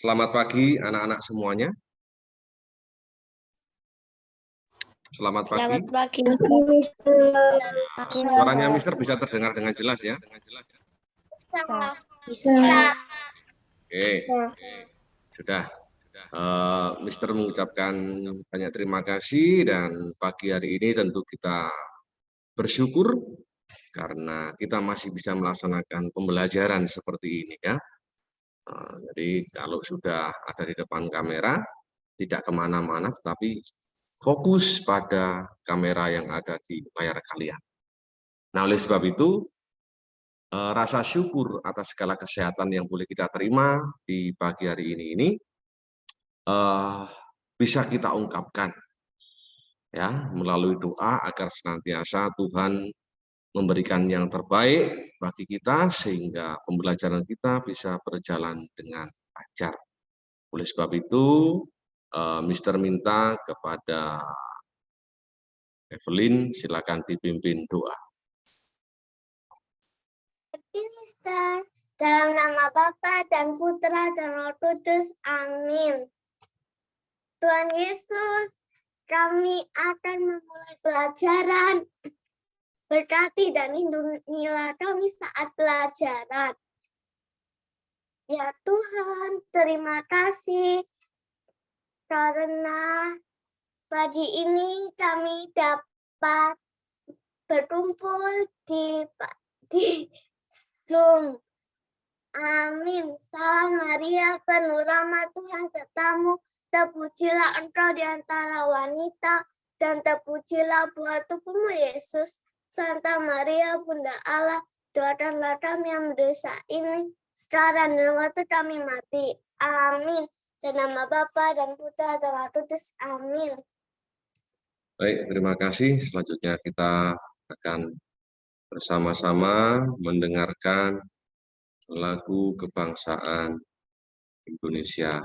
Selamat pagi anak-anak semuanya. Selamat pagi. Selamat pagi. Suaranya Mister bisa terdengar dengan jelas ya. Bisa. Oke, sudah. Uh, Mister mengucapkan banyak terima kasih dan pagi hari ini tentu kita bersyukur karena kita masih bisa melaksanakan pembelajaran seperti ini ya. Eh, jadi kalau sudah ada di depan kamera, tidak ke mana-mana, tetapi fokus pada kamera yang ada di layar kalian. Nah, oleh sebab itu, eh, rasa syukur atas segala kesehatan yang boleh kita terima di pagi hari ini ini eh, bisa kita ungkapkan ya melalui doa agar senantiasa Tuhan memberikan yang terbaik bagi kita sehingga pembelajaran kita bisa berjalan dengan lancar. Oleh sebab itu, uh, Mister minta kepada Evelyn, silakan dipimpin doa. Mister, dalam nama Bapa dan Putra dan Roh Kudus, amin. Tuhan Yesus, kami akan memulai pelajaran Berkati dan lindungilah kami saat pelajaran. Ya Tuhan, terima kasih karena pagi ini kami dapat berkumpul di di Zoom. Amin. Salam Maria, penuh rahmat Tuhan sertamu. Terpujilah engkau di antara wanita, dan terpujilah buah tubuhmu, Yesus. Santa Maria, Bunda Allah, doakanlah kami yang berdosa ini, sekarang dan waktu kami mati. Amin. Dan nama Bapa dan Putra dan Roh Kudus. Amin. Baik, terima kasih. Selanjutnya kita akan bersama-sama mendengarkan lagu kebangsaan Indonesia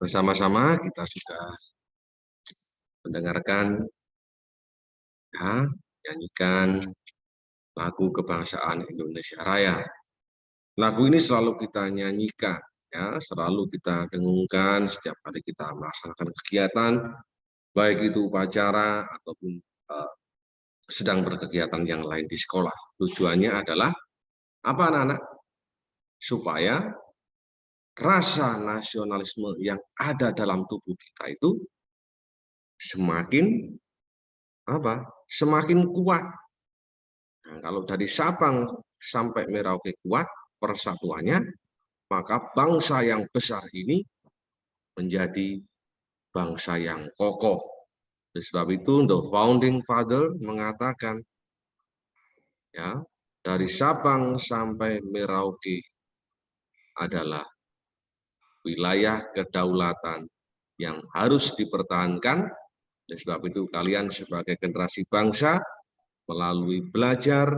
bersama-sama kita sudah mendengarkan, ya, nyanyikan lagu kebangsaan Indonesia Raya. Lagu ini selalu kita nyanyikan, ya, selalu kita dengungkan setiap kali kita melaksanakan kegiatan, baik itu upacara ataupun uh, sedang berkegiatan yang lain di sekolah. Tujuannya adalah apa anak-anak? Supaya rasa nasionalisme yang ada dalam tubuh kita itu semakin apa? Semakin kuat. Nah, kalau dari Sabang sampai Merauke kuat persatuannya, maka bangsa yang besar ini menjadi bangsa yang kokoh. Oleh sebab itu, the founding father mengatakan, ya dari Sabang sampai Merauke adalah wilayah kedaulatan yang harus dipertahankan. Oleh sebab itu kalian sebagai generasi bangsa melalui belajar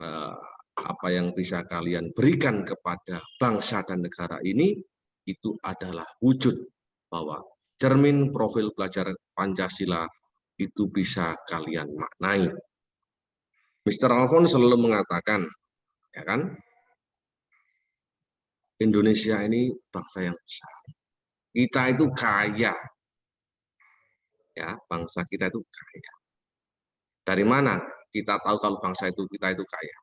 eh, apa yang bisa kalian berikan kepada bangsa dan negara ini itu adalah wujud bahwa cermin profil pelajar Pancasila itu bisa kalian maknai. Mr. Alfon selalu mengatakan, ya kan, Indonesia ini bangsa yang besar. Kita itu kaya. Ya, bangsa kita itu kaya. Dari mana kita tahu kalau bangsa itu kita itu kaya?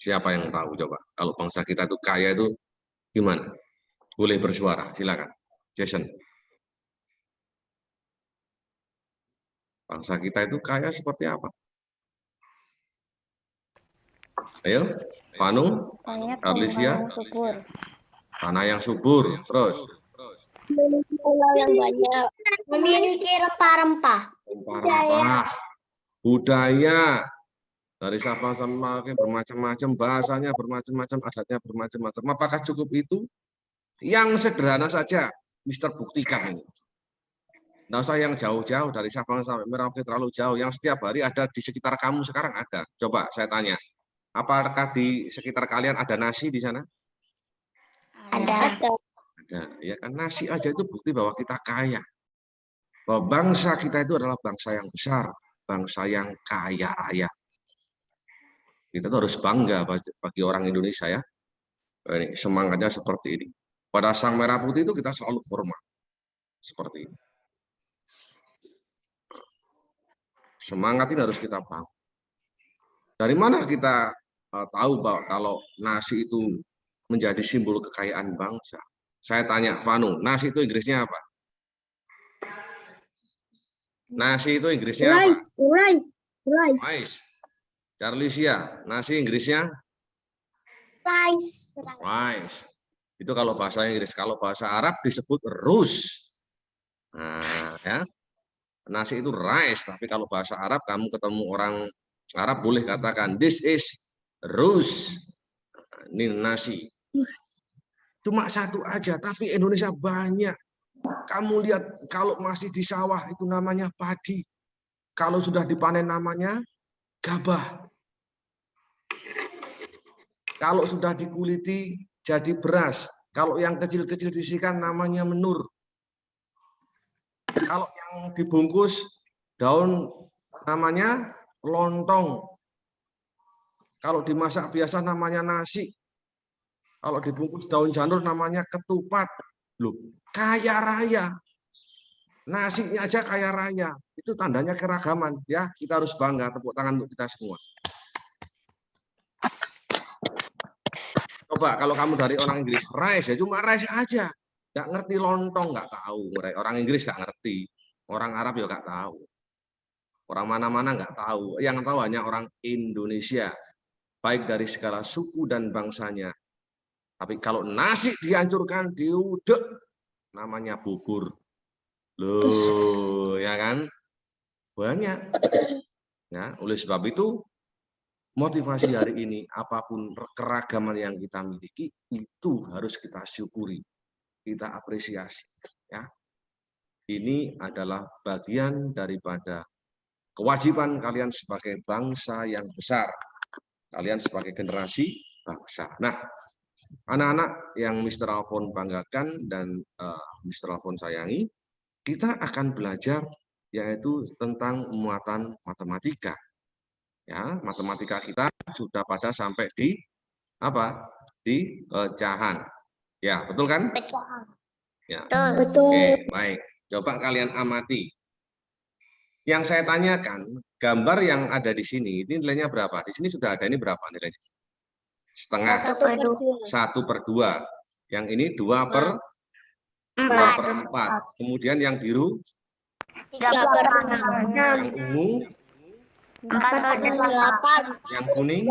Siapa yang tahu coba? Kalau bangsa kita itu kaya itu gimana? Boleh bersuara, silakan. Jason. Bangsa kita itu kaya seperti apa? Ayo, Panu, Arlisia, tanah yang subur, terus Pulau yang banyak memiliki rempah-rempah. rempah-rempah, budaya, dari Sabang sampai Merauke bermacam-macam, bahasanya bermacam-macam, adatnya bermacam-macam. Apakah cukup itu? Yang sederhana saja, Mister buktikan ini. Nggak usah yang jauh-jauh, dari Sabang sampai Merauke terlalu jauh. Yang setiap hari ada di sekitar kamu sekarang ada. Coba saya tanya, apakah di sekitar kalian ada nasi di sana? Ada. Ada. Ya kan nasi aja itu bukti bahwa kita kaya. Bahwa bangsa kita itu adalah bangsa yang besar, bangsa yang kaya raya. Kita tuh harus bangga bagi orang Indonesia ya. Ini, semangatnya seperti ini. Pada sang merah putih itu kita selalu hormat. Seperti ini. Semangat ini harus kita bangun. Dari mana kita uh, tahu bahwa kalau nasi itu menjadi simbol kekayaan bangsa? Saya tanya, Vanu, nasi itu Inggrisnya apa? Nasi itu Inggrisnya apa? Rice, rice, rice, Rice. Charlisia, nasi Inggrisnya rice. rice. Itu kalau bahasa Inggris. Kalau bahasa Arab disebut rus. Nah, ya. Nasi itu rice, tapi kalau bahasa Arab kamu ketemu orang Arab boleh katakan this is rus. Ini nasi. Cuma satu aja, tapi Indonesia banyak. Kamu lihat kalau masih di sawah itu namanya padi. Kalau sudah dipanen namanya gabah. Kalau sudah dikuliti jadi beras. Kalau yang kecil-kecil disikan namanya menur. Kalau yang dibungkus daun namanya lontong. Kalau dimasak biasa namanya nasi. Kalau dibungkus daun janur namanya ketupat. Loh, kaya raya. Nasinya aja kaya raya. Itu tandanya keragaman. ya Kita harus bangga. Tepuk tangan untuk kita semua. Coba kalau kamu dari orang Inggris, rice ya cuma rice aja. Nggak ngerti lontong, nggak tahu. Orang Inggris nggak ngerti. Orang Arab ya nggak tahu. Orang mana-mana nggak tahu. Yang tahu hanya orang Indonesia. Baik dari segala suku dan bangsanya. Tapi kalau nasi dihancurkan, diudek, namanya bubur. Loh, ya kan? Banyak. Ya, oleh sebab itu motivasi hari ini apa pun keragaman yang kita miliki itu harus kita syukuri, kita apresiasi, ya. Ini adalah bagian daripada kewajiban kalian sebagai bangsa yang besar. Kalian sebagai generasi bangsa. Nah, anak-anak yang Mr. Alfon banggakan dan uh, Mr. Alfon sayangi, kita akan belajar yaitu tentang muatan matematika. Ya, matematika kita sudah pada sampai di apa? Di pecahan. Ya, betul kan? Pecahan. Ya. Betul. Oke, baik. Coba kalian amati. Yang saya tanyakan, gambar yang ada di sini, ini nilainya berapa? Di sini sudah ada, ini berapa nilainya? Setengah. Satu per dua. Yang ini dua per dua per empat. Kemudian yang biru, Tiga per enam. yang ungu, Empat per delapan. yang kuning.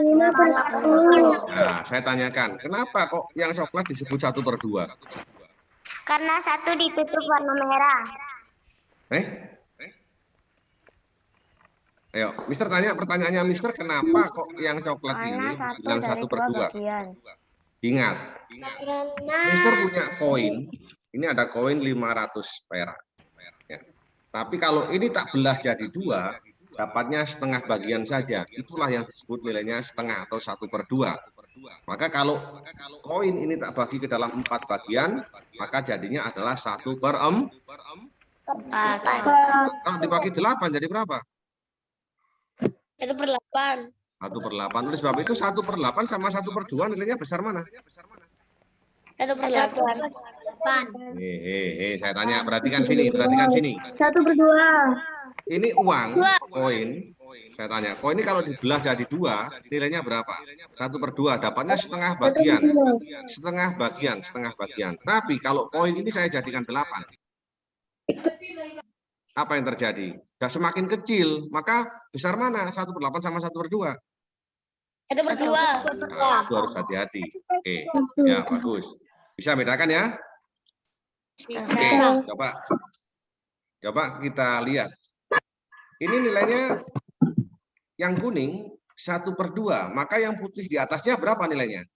Lima per sepuluh. Nah, saya tanyakan, kenapa kok yang coklat disebut satu per dua? Karena satu ditutup warna merah. Eh? Ayo, Mister tanya pertanyaannya Mister, kenapa kok yang coklat ini bilang satu per dua. Ingat, Karena Mister punya koin, ini ada koin 500 perak. Ya. Tapi kalau ini tak belah jadi dua, dapatnya setengah bagian saja. Itulah yang disebut nilainya setengah atau satu per dua. Maka kalau koin ini tak bagi ke dalam empat bagian, maka jadinya adalah satu per em. Kalau dibagi delapan jadi berapa? Itu per delapan. Satu per delapan. Oleh sebab itu satu per delapan sama satu per dua nilainya besar mana? Satu per delapan. Hehehe, saya tanya, perhatikan sini, perhatikan sini. Satu per dua. Ini uang, koin. Saya tanya, koin ini kalau dibelah jadi dua, nilainya berapa? Satu per dua, dapatnya setengah bagian. Setengah bagian, setengah bagian. Tapi kalau koin ini saya jadikan delapan. Apa yang terjadi? Sudah semakin kecil, maka besar mana? Satu per delapan sama satu per dua. Itu per dua. Nah, itu harus hati-hati. Oke, ya bagus. Bisa bedakan ya? Oke, coba coba kita lihat. Ini nilainya yang kuning satu per dua, maka yang putih di atasnya berapa nilainya?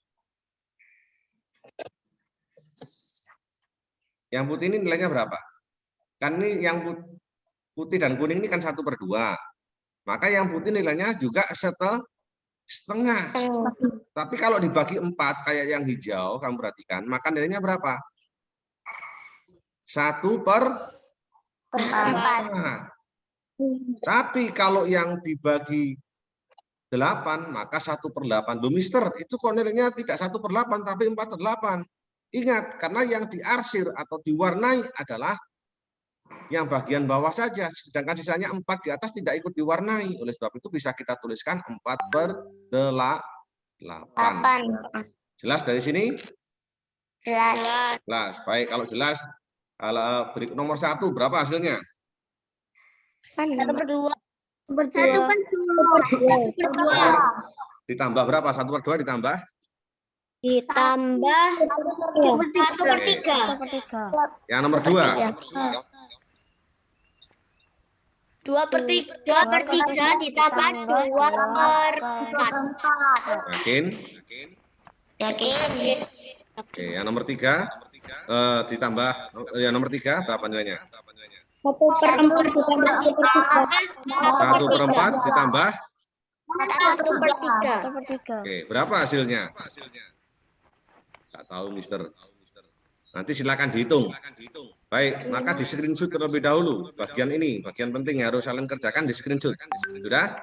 Yang putih ini nilainya berapa? Kan ini yang putih dan kuning ini kan satu per dua. Maka yang putih nilainya juga setel setengah. Tapi kalau dibagi empat kayak yang hijau, kamu perhatikan, maka nilainya berapa? Satu per empat. Tapi kalau yang dibagi delapan, maka satu per delapan. Loh, mister, itu kok nilainya tidak satu per delapan, tapi empat per delapan. Ingat, karena yang diarsir atau diwarnai adalah yang bagian bawah saja, sedangkan sisanya empat di atas tidak ikut diwarnai. Oleh sebab itu bisa kita tuliskan empat per delapan. Jelas dari sini? Jelas. Jelas. Baik, kalau jelas, kalau berikut nomor satu, berapa hasilnya? Satu per dua. Satu per Per dua. Ditambah berapa? Satu per dua ditambah? Ditambah Satu per tiga. satu per tiga. Yang nomor dua. Dua per tiga. Dua per tiga ditambah dua per empat. Yakin? Yakin. Oke, yang nomor tiga. eh, ditambah, yang nomor tiga, berapa nilainya? Satu per empat ditambah satu per tiga. Satu per empat ditambah? Satu per tiga. Satu per tiga. Oke, berapa hasilnya? Tak tahu, Mister. Nanti silakan dihitung. Baik, maka di screenshot terlebih dahulu. Bagian ini, bagian penting yang harus kalian kerjakan di screenshot. Sudah?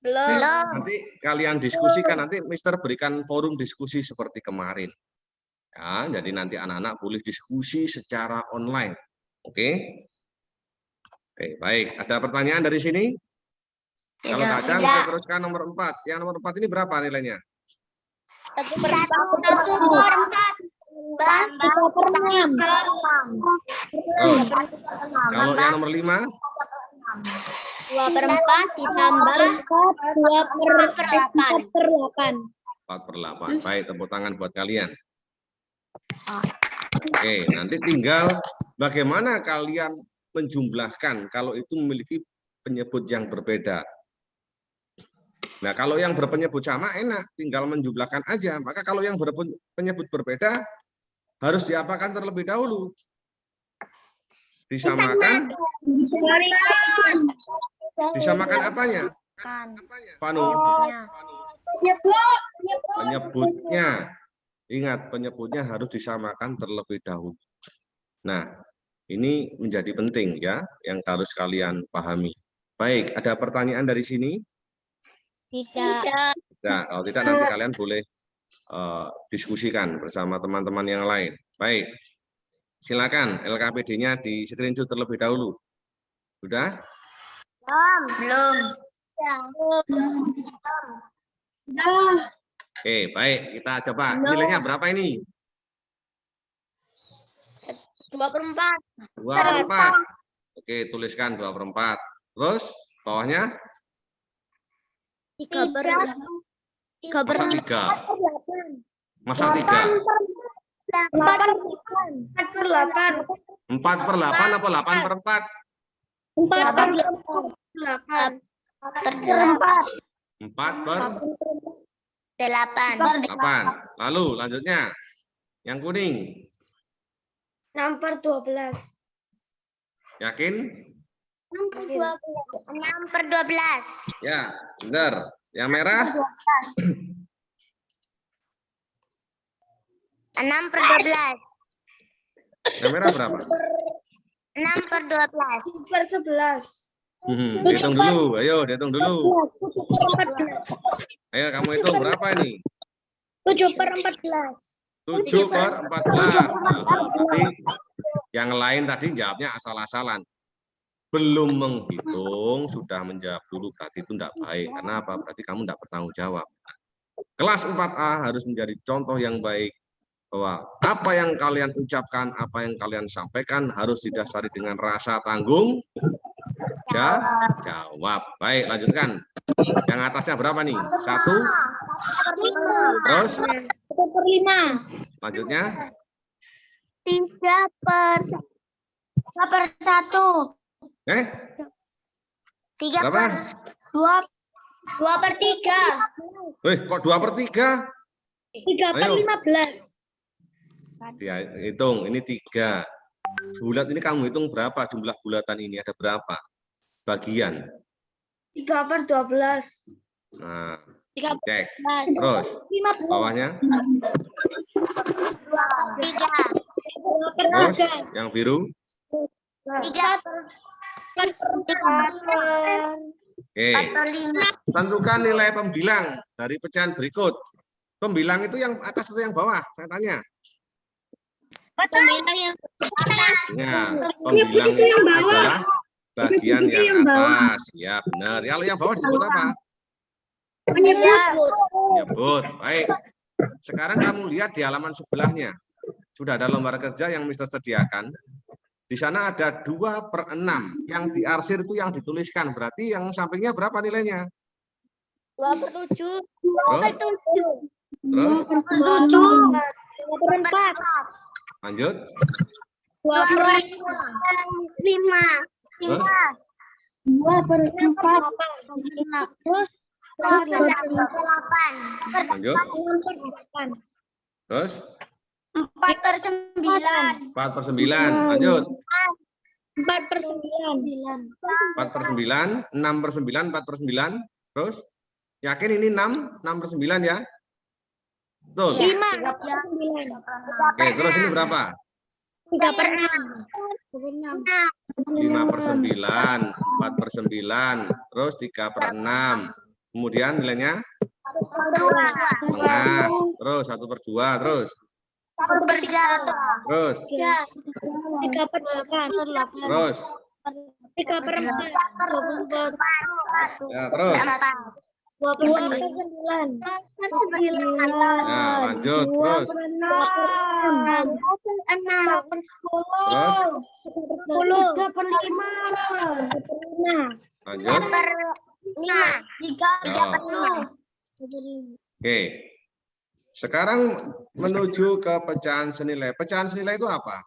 Belum. Nanti kalian diskusikan, nanti Mister berikan forum diskusi seperti kemarin. Ya, jadi nanti anak-anak boleh diskusi secara online. Oke? Oke, baik. Ada pertanyaan dari sini? Kalau nggak ada, kita teruskan nomor 4. Yang nomor 4 ini berapa nilainya? Satu per satu per. Tambah enam. Oh, kalau yang nomor 5? Dua per empat ditambah dua per delapan. Per delapan. 4 per 8. Baik, tepuk tangan buat kalian. Oke, nanti tinggal bagaimana kalian menjumlahkan kalau itu memiliki penyebut yang berbeda. Nah, kalau yang berpenyebut sama enak, tinggal menjumlahkan aja. Maka kalau yang berpenyebut berbeda, harus diapakan terlebih dahulu? Disamakan, disamakan apanya? Panu, penyebutnya. Ingat, penyebutnya harus disamakan terlebih dahulu. Nah, ini menjadi penting ya, yang harus kalian pahami. Baik, ada pertanyaan dari sini? Tidak. Nah, kalau tidak nanti kalian boleh eh, diskusikan bersama teman-teman yang lain. Baik, silakan LKPD-nya di screenshot terlebih dahulu. Sudah? Belum. Oke, baik. Kita coba. Nilainya berapa ini? Dua per empat. Dua per empat. Oke, tuliskan dua per empat. Terus bawahnya Tiga per per masa tiga. Masa tiga. empat empat per delapan. Empat per delapan apa delapan per empat? Empat per delapan. Delapan. Per delapan. 4 per Delapan. 8. Lalu lanjutnya. Yang kuning. Enam per dua belas. Yakin? Enam per dua belas. Enam per dua belas. Ya, benar. Yang merah? Enam per dua belas. Yang merah berapa? Enam per dua belas. Per sebelas. Hmm, dihitung dulu. Ayo, dihitung dulu. Ayo, kamu hitung berapa ini? Tujuh per empat belas. 7 per 14. Nah, berarti yang lain tadi jawabnya asal-asalan. Belum menghitung, sudah menjawab dulu. Berarti itu tidak baik. Karena apa? Berarti kamu tidak bertanggung jawab. Kelas 4A harus menjadi contoh yang baik. Bahwa apa yang kalian ucapkan, apa yang kalian sampaikan harus didasari dengan rasa tanggung ja- jawab. Baik, lanjutkan. Yang atasnya berapa nih? Satu, terus Satu per lima. lanjutnya Tiga per tiga per satu. Eh Tiga berapa? per dua. Dua per tiga. Eh, kok dua per tiga? Tiga per Ayo. lima belas. Dia hitung, ini tiga. Bulat ini kamu hitung berapa jumlah bulatan ini? Ada berapa? Bagian. Tiga per dua belas. Nah, Tiga cek. belas. Terus, Lima belas. bawahnya. Tiga. Terus, tiga. yang biru. Tiga per Oke, tentukan nilai pembilang dari pecahan berikut. Pembilang itu yang atas atau yang bawah? Saya tanya. Pembilang yang Ya, Ibu pembilang itu yang bawah. adalah bagian yang yang bawah. atas. Ya, benar. Kalau yang bawah disebut apa? menyebut. Nyebut. Baik. Sekarang kamu lihat di halaman sebelahnya. Sudah ada lembar kerja yang Mister sediakan. Di sana ada 2 per 6. Yang diarsir itu yang dituliskan. Berarti yang sampingnya berapa nilainya? Dua per tujuh. Terus? Terus? Tujuh. Dua per empat. Lanjut. Dua per Lima. Terus? Dua per empat. Lima. Terus. Delapan. Lanjut. Enam per delapan. Terus? Empat per sembilan. 4 per 9. Lanjut. Empat per sembilan. 4 per 9. 6 per 9. 4 per 9. Terus? Yakin ini 6? 6 per 9 ya? Betul. Lima per sembilan. Oke, terus ini berapa? Tiga per enam. 5 per 9, 4 per 9, terus 3 per 6. Kemudian nilainya Dua. setengah, terus 1 per 2, terus, Satu per tiga. terus, Tiga per delapan. terus, Tiga per empat. Dua per empat. ya terus. Dua per sembilan. Per sembilan. Ya, lanjut, terus, Per enam. Enam. Per sepuluh. terus, Sepuluh. Tiga per lima. Tiga per lima. lanjut. Per lima. Tiga. Ya. per lima. Oke. Sekarang menuju ke pecahan senilai. Pecahan senilai itu apa?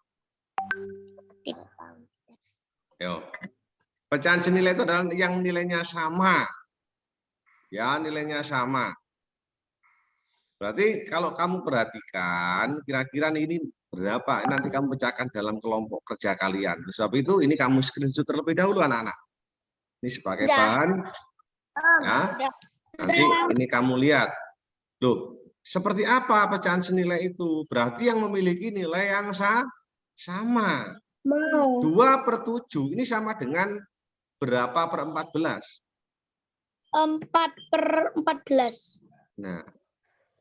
Yo. Pecahan senilai itu adalah yang nilainya sama. Ya, nilainya sama. Berarti kalau kamu perhatikan, kira-kira ini berapa? Nanti kamu pecahkan dalam kelompok kerja kalian. Oleh Sebab itu ini kamu screenshot terlebih dahulu anak-anak. Ini sebagai Sudah. bahan. Ya. Sudah. Nanti ini kamu lihat. Loh, seperti apa pecahan senilai itu? Berarti yang memiliki nilai yang sa sama. Mau. 2 per 7 ini sama dengan berapa per 14? Empat per empat belas. Nah,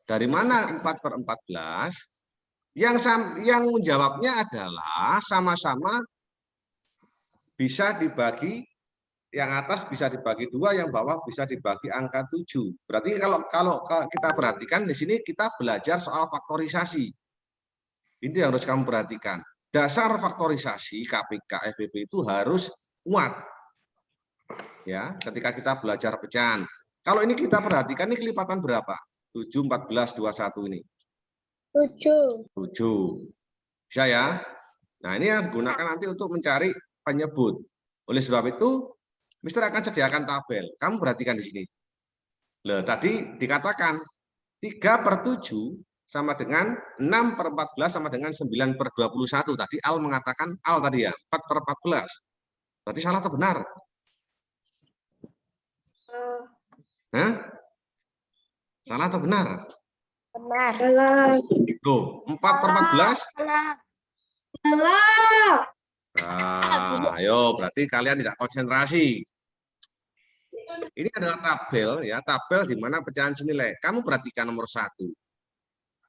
dari mana 4 per 14? Yang sam- yang menjawabnya adalah sama-sama bisa dibagi yang atas bisa dibagi dua, yang bawah bisa dibagi angka 7. Berarti kalau kalau ka- kita perhatikan di sini kita belajar soal faktorisasi. Ini yang harus kamu perhatikan. Dasar faktorisasi KPK FPP itu harus kuat. Ya, ketika kita belajar pecahan. Kalau ini kita perhatikan ini kelipatan berapa? 7, 14, 21 ini. Tujuh. 7. Bisa ya? Nah, ini yang digunakan nanti untuk mencari penyebut. Oleh sebab itu, Mister akan sediakan tabel. Kamu perhatikan di sini. Loh, tadi dikatakan 3 per 7 sama dengan 6 per 14 sama dengan 9 per 21. Tadi Al mengatakan, Al tadi ya, 4 per 14. Berarti salah atau benar? Hah? Salah atau benar? Benar. Salah. Loh, 4 per 14? Salah. Salah. Nah, ayo, berarti kalian tidak konsentrasi. Ini adalah tabel ya, tabel di mana pecahan senilai. Kamu perhatikan nomor satu.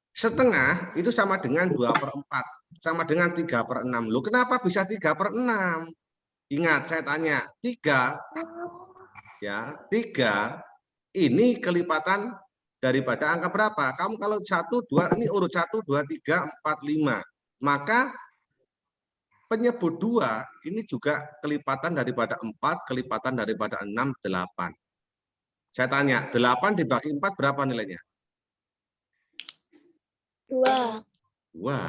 Setengah itu sama dengan 2 per 4, sama dengan 3 per 6. Loh, kenapa bisa 3 per 6? Ingat, saya tanya, 3, ya, 3 ini kelipatan daripada angka berapa? Kamu kalau 1, 2, ini urut 1, 2, 3, 4, 5. Maka penyebut dua ini juga kelipatan daripada 4, kelipatan daripada 6, 8. Saya tanya, 8 dibagi 4 berapa nilainya? Dua. Dua.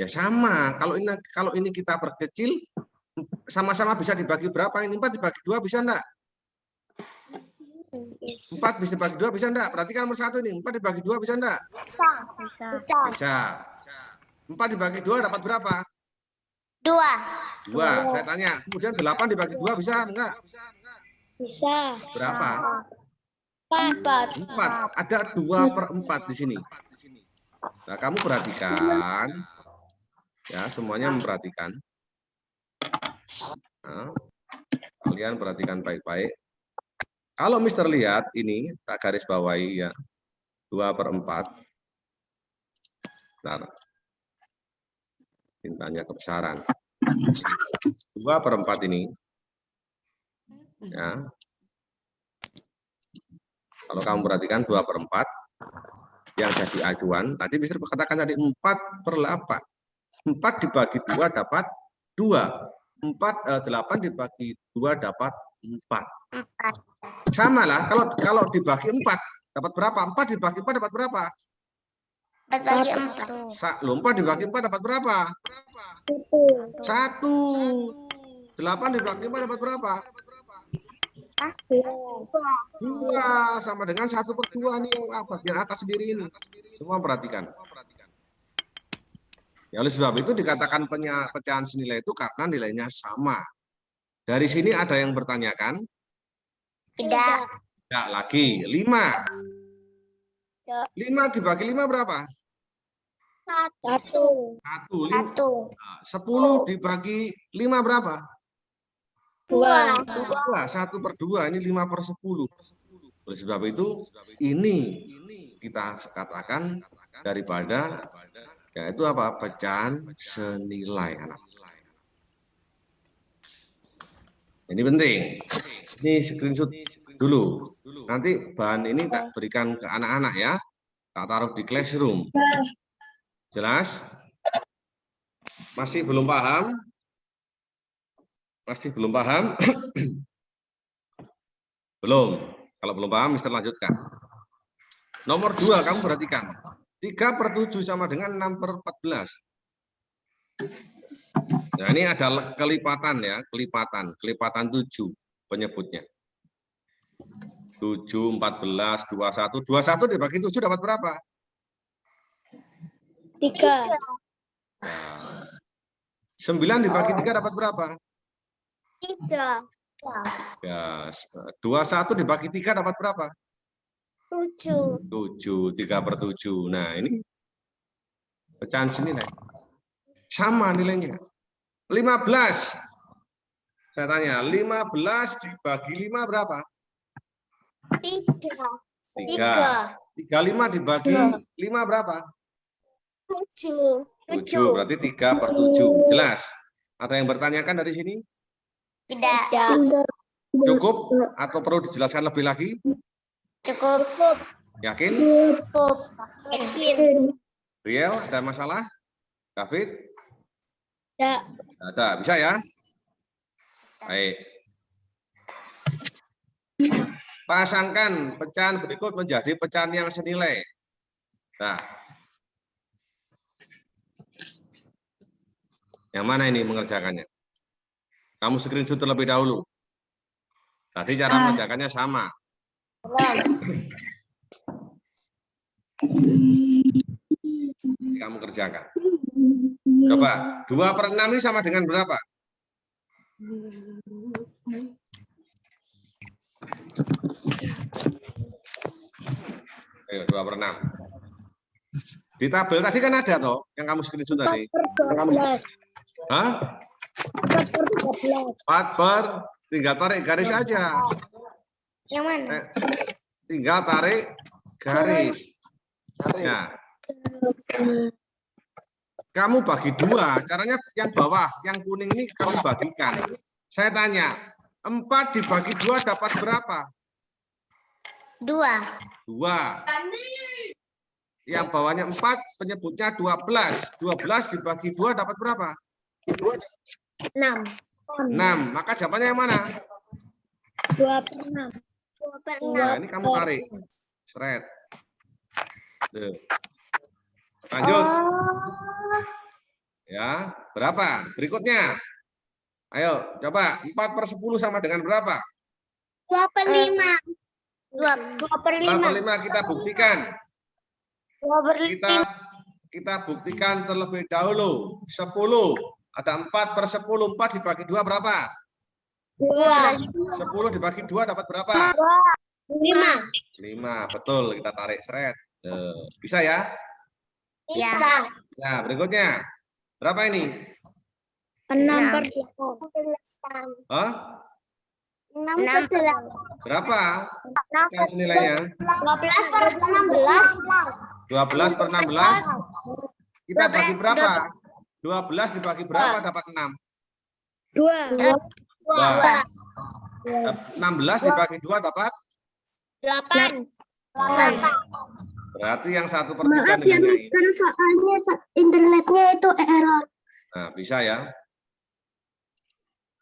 Ya sama. Kalau ini kalau ini kita perkecil, sama-sama bisa dibagi berapa? Ini 4 dibagi 2 bisa enggak? 4 bisa dibagi 2 bisa enggak? Perhatikan nomor satu ini, 4 dibagi 2 bisa enggak? Bisa. Bisa. Bisa. 4 dibagi 2 dapat berapa? Dua. 2. Saya tanya, kemudian 8 dibagi 2 bisa enggak? Bisa. Berapa? Empat. 4. Ada 2 per 4 di sini. Nah, kamu perhatikan. Ya, semuanya memperhatikan. Nah, kalian perhatikan baik-baik. Kalau Mister lihat ini, tak garis bawahi ya. 2 per 4. Bentar. Tintanya kebesaran. 2 per 4 ini. Ya. Kalau kamu perhatikan 2 per 4, yang jadi acuan, tadi Mister katakan tadi 4 per 8. 4 dibagi 2 dapat 2. 4, eh, 8 dibagi 2 dapat 4. Empat. Sama lah, kalau kalau dibagi 4, dapat berapa? 4 dibagi 4 dapat berapa? Empat bagi empat. Sa loh, 4 dibagi 4 dapat berapa? Satu. 1. 8 dibagi 4 dapat berapa? Dua sama dengan satu per dua nih yang apa? Bagian atas sendiri ini. Semua perhatikan. Ya oleh sebab itu dikatakan pecahan senilai itu karena nilainya sama. Dari sini ada yang bertanyakan, Tidak. tidak lagi, lima. Ya. Lima dibagi lima berapa? Satu. Satu. Lima. Satu. Nah, Sepuluh dibagi lima berapa? Dua. Dua. Satu per dua, ini lima per sepuluh. Oleh sebab itu, ini kita katakan daripada yaitu apa? Pecahan senilai anak. Ini penting. Ini screenshot dulu. Nanti bahan ini tak berikan ke anak-anak ya. Tak taruh di classroom. Jelas? Masih belum paham? Masih belum paham? belum. Kalau belum paham, Mister lanjutkan. Nomor dua, kamu perhatikan. 3 per 7 sama dengan 6 per 14. Nah, ini ada kelipatan ya, kelipatan, kelipatan 7 penyebutnya. 7, 14, 21. 21 dibagi 7 dapat berapa? Tiga. Nah, 9 dibagi 3 dapat berapa? Tiga. Ya, 21 dibagi 3 dapat berapa? Tujuh. 7, 3 per 7. Nah, ini pecahan senilai. Sama nilainya. 15. Saya tanya, 15 dibagi 5 berapa? Tiga. 3. 35 dibagi 5 berapa? Tujuh. 7. Berarti 3 per 7. Jelas? Ada yang bertanyakan dari sini? Tidak. Tidak. Cukup atau perlu dijelaskan lebih lagi? Cukup. Yakin? Cukup. Yakin. Riel, ada masalah? David? Tidak. Ada. Bisa ya? Baik. Pasangkan pecahan berikut menjadi pecahan yang senilai. Nah. Yang mana ini mengerjakannya? Kamu screenshot terlebih dahulu. Tadi cara Ah. mengerjakannya sama. Kamu kerjakan. Coba, 2 per 6 ini sama dengan berapa? Ayo, 2 per 6. Di tabel tadi kan ada toh, yang kamu screenshot tadi. belas. Hah? Empat per tiga belas. 4 per, tinggal tarik garis aja. Yang mana? Eh, tinggal tarik garis. Ya. Kamu bagi dua, caranya yang bawah, yang kuning ini kamu bagikan. Saya tanya, 4 dibagi dua dapat berapa? Dua. Dua. Yang bawahnya 4, penyebutnya 12. 12 dibagi dua dapat berapa? Enam. 6. Maka jawabannya yang mana? Dua per enam. Dua per Nah, enam. ini kamu tarik. Seret. Tuh. Lanjut. Oh, Ya, berapa? Berikutnya. Ayo, coba 4 per 10 sama dengan berapa? dua per lima. Dua, dua per 4 lima. per 5 kita buktikan. Dua per Kita kita buktikan terlebih dahulu. 10. Ada 4 per 10. 4 dibagi 2 berapa? Dua. 10 dibagi 2 dapat berapa? Lima. 5. Betul, kita tarik seret. Tuh, Bisa ya? Bisa. Nah, berikutnya. Berapa ini? Enam Enam. per delapan. Hah? Enam per delapan. Berapa? Enam Yang senilainya? Dua belas per enam belas. 12 per 16. Kita bagi 12, berapa? 12 dibagi berapa dapat 6? Dua. Dua. Dua. 16 dibagi 2 dapat? Delapan. Delapan. Berarti yang satu per 3 Maaf ya. Mister, soalnya sa- internetnya itu error. Nah, bisa ya.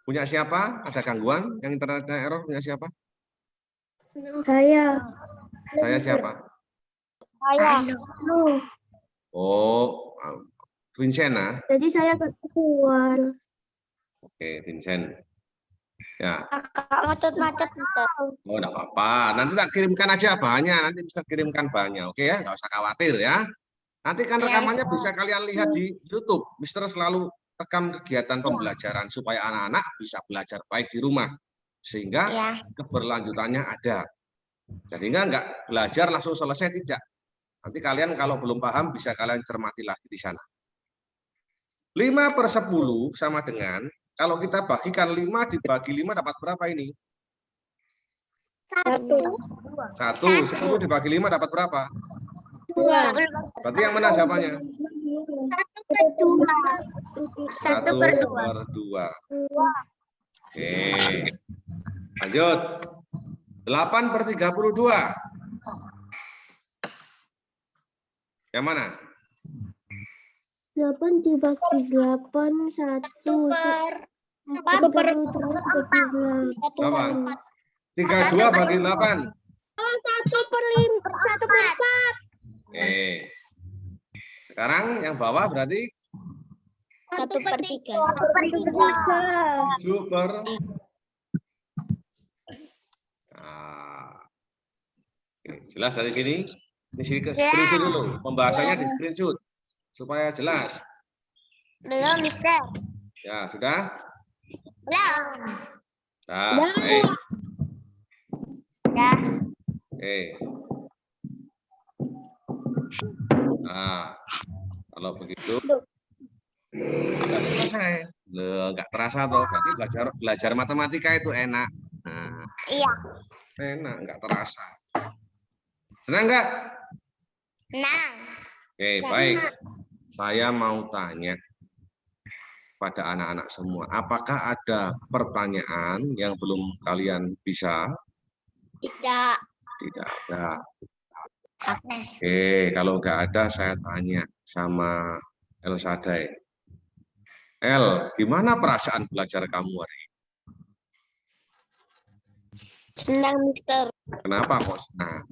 Punya siapa? Ada gangguan? Yang internetnya error punya siapa? Saya. Saya siapa? Saya. Oh, Vincent ah. Jadi saya ketahuan. Oke, Vincent. Ya, Kakak macet-macet. oh enggak apa-apa. Nanti tak kirimkan aja bahannya, nanti bisa kirimkan bahannya. Oke ya, nggak usah khawatir ya. Nanti kan Ya, rekamannya Mister. bisa kalian lihat di YouTube. Mister selalu rekam kegiatan pembelajaran supaya anak-anak bisa belajar baik di rumah. Sehingga Ya. keberlanjutannya ada. Jadi enggak, enggak belajar langsung selesai tidak. Nanti kalian kalau belum paham bisa kalian cermati lagi di sana. 5 per 10 sama dengan, kalau kita bagikan 5 dibagi 5 dapat berapa ini? Satu. 1, 10 dibagi 5 dapat berapa? Dua. Berarti yang mana jawabannya? Satu per dua. Satu per dua. per 2. Oke. Lanjut. 8 per 32. Yang mana? Delapan dibagi delapan satu. Per empat. Satu per terus bagi Berapa? delapan. 32 bagi 8. Oh, satu per lima. Satu per empat. Oke. Sekarang yang bawah berarti Satu per tiga. Satu per tiga. 7 per Nah. Oke, jelas dari sini? Ini sini ke Ya. screenshot dulu. Pembahasannya di screenshot supaya jelas. Belum, Mister. Ya, sudah? Belum. Nah, Udah. baik. Dah. Oke. Nah, kalau begitu nggak selesai. Loh, nggak terasa toh. Berarti belajar belajar matematika itu enak. Nah, Iya. enak, nggak terasa. Senang nggak? Nah. Oke, baik. Saya mau tanya pada anak-anak semua, apakah ada pertanyaan yang belum kalian bisa? Tidak. Tidak ada. Oke. Oke, kalau nggak ada saya tanya sama El Sadai. El, gimana perasaan belajar kamu hari ini? Senang, Mister. Kenapa kok senang?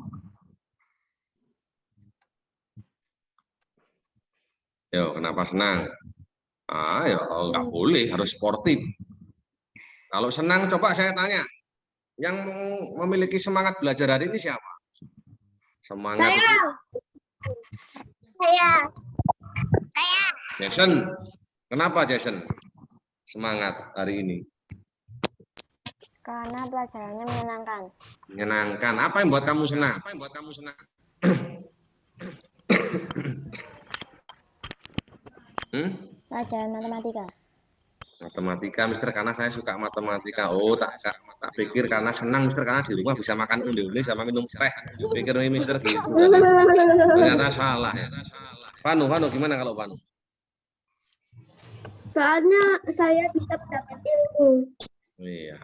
Yo, kenapa senang? Ah, ya nggak boleh, harus sportif. Kalau senang, coba saya tanya. Yang memiliki semangat belajar hari ini siapa? Semangat Saya. itu Saya Jason. Kenapa Jason? Semangat hari ini. karena pelajarannya menyenangkan. Menyenangkan. Apa yang buat kamu senang? Apa yang buat kamu senang? hmm? Pelajaran matematika. Matematika, Mister, karena saya suka matematika. Oh, tak, tak, tak pikir karena senang, Mister, karena di rumah bisa makan unde-unde sama minum teh. Pikir ini, Mister, gitu. Ternyata salah ya. Panu, Panu, gimana kalau Panu? Soalnya saya bisa mendapat ilmu. Iya.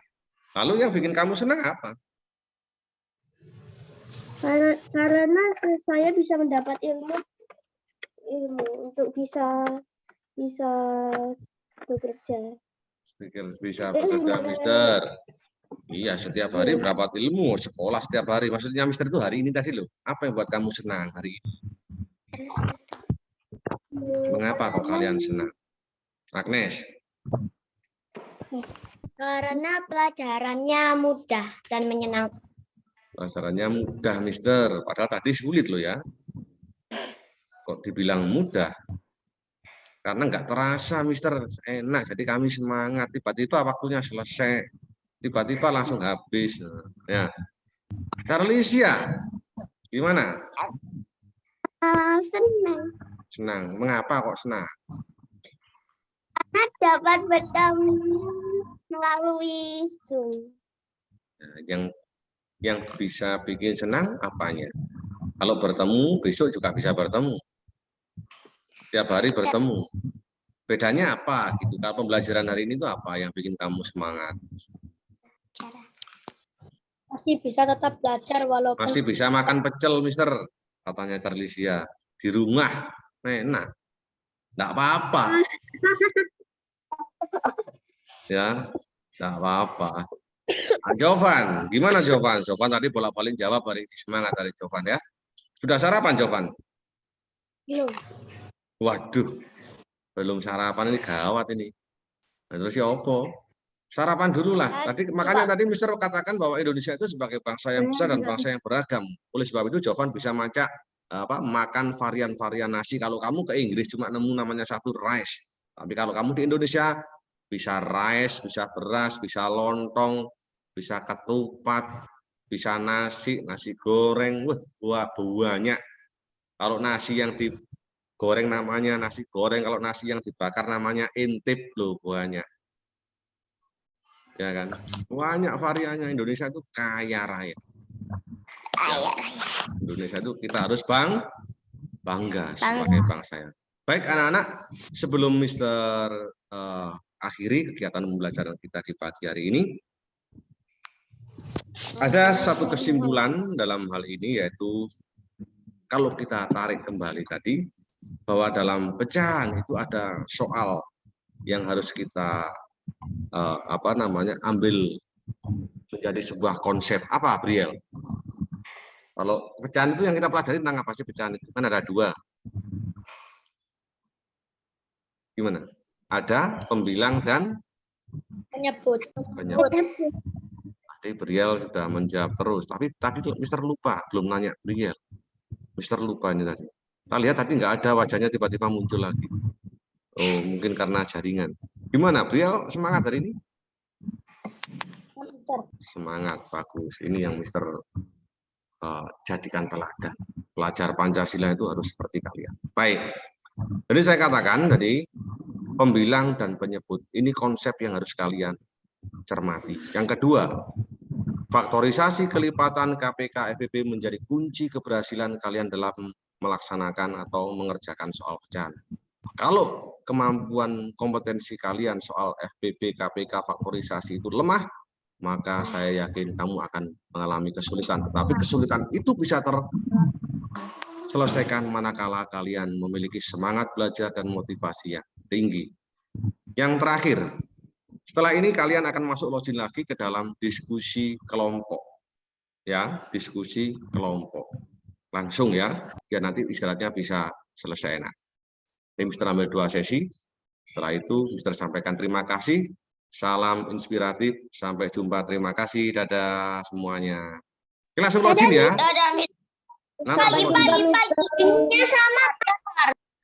Lalu yang bikin kamu senang apa? Karena, karena saya bisa mendapat ilmu ilmu untuk bisa bisa bekerja. Pikir bisa bekerja, Mister. Iya, setiap hari berapa ilmu, sekolah setiap hari. Maksudnya Mister itu hari ini tadi loh. Apa yang buat kamu senang hari ini? Mengapa kok kalian senang? Agnes, Karena pelajarannya mudah dan menyenangkan. pelajarannya mudah, Mister. Padahal tadi sulit loh ya. Kok dibilang mudah? Karena nggak terasa, Mister. Enak, jadi kami semangat. Tiba-tiba waktunya selesai. Tiba-tiba langsung habis. Ya. Charlicia, gimana? senang Senang. Mengapa kok senang? dapat bertemu melalui Zoom. Nah, yang yang bisa bikin senang apanya? Kalau bertemu, besok juga bisa bertemu. Tiap hari bertemu. Bedanya apa gitu? Kalau pembelajaran hari ini itu apa yang bikin kamu semangat? Masih bisa tetap belajar walaupun Masih bisa makan pecel, Mister, katanya Charlicia. Di rumah, enak. Enggak apa-apa. Ya, enggak apa-apa. Nah, Jovan, gimana Jovan? Jovan tadi bolak-balik jawab hari ini semangat dari Jovan ya. Sudah sarapan Jovan? Belum. Waduh, belum sarapan ini gawat ini. Nah, terus ya opo? Sarapan dulu lah. Tadi makanya tadi Mister katakan bahwa Indonesia itu sebagai bangsa yang besar dan bangsa yang beragam. Oleh sebab itu Jovan bisa macak apa makan varian-varian nasi. Kalau kamu ke Inggris cuma nemu namanya satu rice. Tapi kalau kamu di Indonesia bisa rice, bisa beras, bisa lontong, bisa ketupat, bisa nasi, nasi goreng, wah, wah banyak. Kalau nasi yang digoreng namanya nasi goreng, kalau nasi yang dibakar namanya intip loh banyak. Ya kan? Banyak variannya Indonesia itu kaya raya. Indonesia itu kita harus bang bangga sebagai bangsa ya. Baik anak-anak, sebelum Mister eh, akhiri kegiatan pembelajaran kita di pagi hari ini, ada satu kesimpulan dalam hal ini yaitu kalau kita tarik kembali tadi bahwa dalam pecahan itu ada soal yang harus kita eh, apa namanya ambil menjadi sebuah konsep apa Briel? Kalau pecahan itu yang kita pelajari tentang apa sih pecahan itu? Kan ada dua. Gimana? Ada pembilang dan menyebut. penyebut. Tadi Briel sudah menjawab terus, tapi tadi tuh Mister lupa, belum nanya Briel. Mister lupa ini tadi. Kita lihat tadi nggak ada wajahnya tiba-tiba muncul lagi. Oh, mungkin karena jaringan. Gimana, Briel semangat hari ini? Semangat, bagus. Ini yang Mister uh, jadikan teladan. Pelajar Pancasila itu harus seperti kalian. Baik. Jadi saya katakan tadi, pembilang dan penyebut. Ini konsep yang harus kalian cermati. Yang kedua, faktorisasi kelipatan KPK FPP menjadi kunci keberhasilan kalian dalam melaksanakan atau mengerjakan soal pecahan. Kalau kemampuan kompetensi kalian soal FPP, KPK, faktorisasi itu lemah, maka saya yakin kamu akan mengalami kesulitan. Tetapi kesulitan itu bisa terselesaikan manakala kalian memiliki semangat belajar dan motivasi yang tinggi. Yang terakhir, setelah ini kalian akan masuk login lagi ke dalam diskusi kelompok. Ya, diskusi kelompok. Langsung ya, biar nanti istirahatnya bisa selesai enak. Ini Mister ambil dua sesi. Setelah itu Mister sampaikan terima kasih Salam inspiratif. Sampai jumpa. Terima kasih. Dadah semuanya. Oke, langsung login ya. Nah. Pagi-pagi, pagi. Ini sama